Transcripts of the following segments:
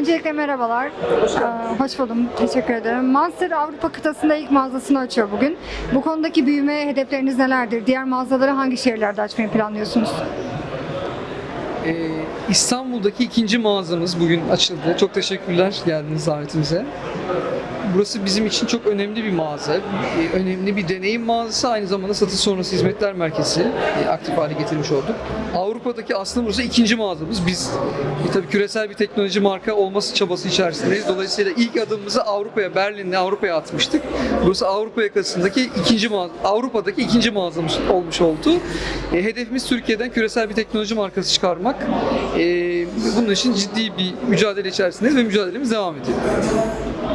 Öncelikle merhabalar. Ee, hoş buldum. Teşekkür ederim. Monster Avrupa kıtasında ilk mağazasını açıyor bugün. Bu konudaki büyüme hedefleriniz nelerdir? Diğer mağazaları hangi şehirlerde açmayı planlıyorsunuz? Ee, İstanbul'daki ikinci mağazamız bugün açıldı. Çok teşekkürler geldiniz davetimize. Burası bizim için çok önemli bir mağaza. Ee, Önemli bir deneyim mağazası. Aynı zamanda satış sonrası hizmetler merkezi e, aktif hale getirmiş olduk. Avrupa'daki aslında burası ikinci mağazamız. Biz e, tabii küresel bir teknoloji marka olması çabası içerisindeyiz. Dolayısıyla ilk adımımızı Avrupa'ya, Berlin'le Avrupa'ya atmıştık. Burası Avrupa yakasındaki ikinci mağaza, Avrupa'daki ikinci mağazamız olmuş oldu. E, hedefimiz Türkiye'den küresel bir teknoloji markası çıkarmak. Bunun için ciddi bir mücadele içerisindeyiz ve mücadelemiz devam ediyor.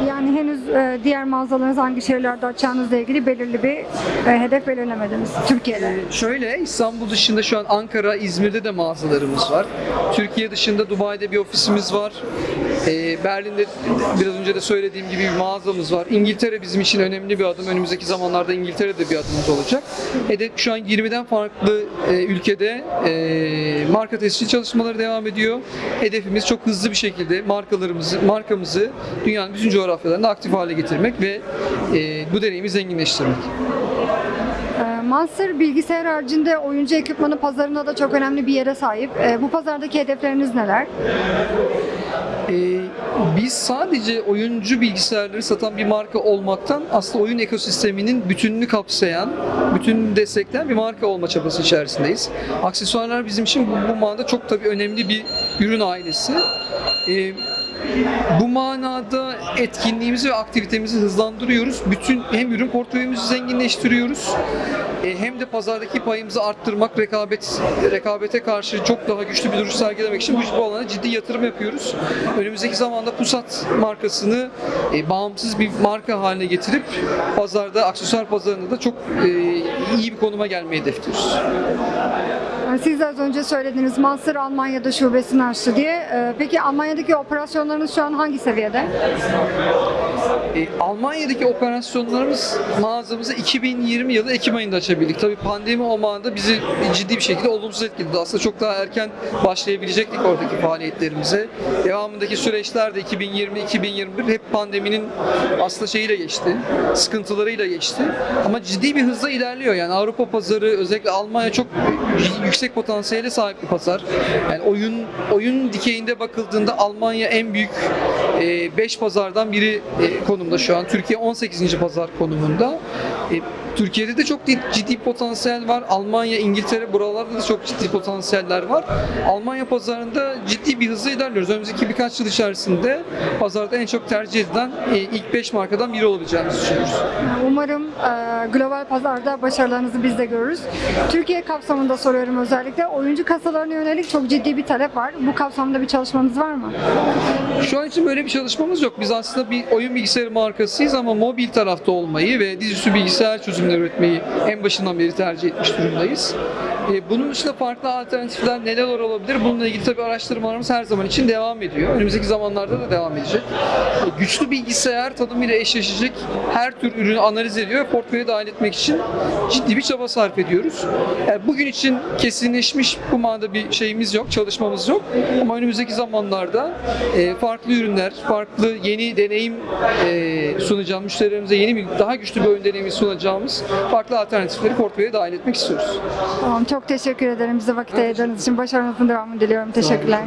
Yani henüz e, diğer mağazalarınızı hangi şehirlerde açacağınızla ilgili belirli bir e, hedef belirlemediniz Türkiye'de. Şöyle İstanbul dışında şu an Ankara, İzmir'de de mağazalarımız var. Türkiye dışında Dubai'de bir ofisimiz var. Ee, Berlin'de biraz önce de söylediğim gibi bir mağazamız var. İngiltere bizim için önemli bir adım. Önümüzdeki zamanlarda İngiltere'de bir adımımız olacak. Hedef şu an 20'den farklı e, ülkede marka tescil çalışmaları devam ediyor. Hedefimiz çok hızlı bir şekilde markalarımızı, markamızı dünyanın bütün coğrafyalarında aktif hale getirmek ve e, bu deneyimi zenginleştirmek. E, Monster bilgisayar haricinde oyuncu ekipmanı pazarında da çok önemli bir yere sahip. E, bu pazardaki hedefleriniz neler? Ee, biz sadece oyuncu bilgisayarları satan bir marka olmaktan aslında oyun ekosisteminin bütününü kapsayan, bütününü destekleyen bir marka olma çabası içerisindeyiz. Aksesuarlar bizim için bu, bu manada çok tabii önemli bir ürün ailesi. Ee, bu manada etkinliğimizi ve aktivitemizi hızlandırıyoruz. Bütün hem ürün portföyümüzü zenginleştiriyoruz e, hem de pazardaki payımızı arttırmak, rekabet rekabete karşı çok daha güçlü bir duruş sergilemek için bu, bu alana ciddi yatırım yapıyoruz. Önümüzdeki zamanda Pusat markasını e, bağımsız bir marka haline getirip pazarda, aksesuar pazarında da çok e, iyi bir konuma gelmeyi hedefliyoruz. Siz de az önce söylediğiniz Monster Almanya'da şubesini açtı diye. E, Peki Almanya'daki operasyonlarınız şu an hangi seviyede? E, Almanya'daki operasyonlarımız mağazamızı 2020 yılı Ekim ayında açabildik. Tabii pandemi o bizi ciddi bir şekilde olumsuz etkiledi. Aslında çok daha erken başlayabilecektik oradaki faaliyetlerimize. Devamındaki süreçler de 2020-2021 hep pandeminin aslında şeyiyle geçti, sıkıntılarıyla geçti. Ama ciddi bir hızla ilerliyor. Yani Avrupa pazarı özellikle Almanya çok yüksek potansiyele sahip bir pazar. Yani oyun oyun dikeyinde bakıldığında Almanya en büyük 5 pazardan biri e, konumda şu an. Türkiye 18. pazar konumunda. E, Türkiye'de de çok ciddi potansiyel var. Almanya, İngiltere buralarda da çok ciddi potansiyeller var. Almanya pazarında ciddi bir hızla ilerliyoruz. Önümüzdeki birkaç yıl içerisinde pazarda en çok tercih edilen e, ilk 5 markadan biri olacağımızı düşünüyoruz. Umarım e, global pazarda başarılarınızı biz de görürüz. Türkiye kapsamında soruyorum özellikle. Oyuncu kasalarına yönelik çok ciddi bir talep var. Bu kapsamda bir çalışmanız var mı? Şu an için böyle bir çalışmamız yok. Biz aslında bir oyun bilgisayarı markasıyız ama mobil tarafta olmayı ve dizüstü bilgisayar çözümleri üretmeyi en başından beri tercih etmiş durumdayız. E, Bunun dışında farklı alternatifler neler olabilir? Bununla ilgili tabii araştırmalarımız her zaman için devam ediyor. Önümüzdeki zamanlarda da devam edecek. E, Güçlü bilgisayar tanımıyla eşleşecek her tür ürünü analiz ediyor ve portföye dahil etmek için ciddi bir çaba sarf ediyoruz. Yani bugün için kesinleşmiş bu manada bir şeyimiz yok, çalışmamız yok. Ama önümüzdeki zamanlarda e, farklı ürünler, farklı yeni deneyim e, sunacağımız, müşterilerimize yeni bir, daha güçlü bir oyun deneyimi sunacağımız farklı alternatifleri portföye dahil etmek istiyoruz. Tamam, çok teşekkür ederim bize vakit ayırdığınız için. Başarınızın devamını diliyorum. Teşekkürler.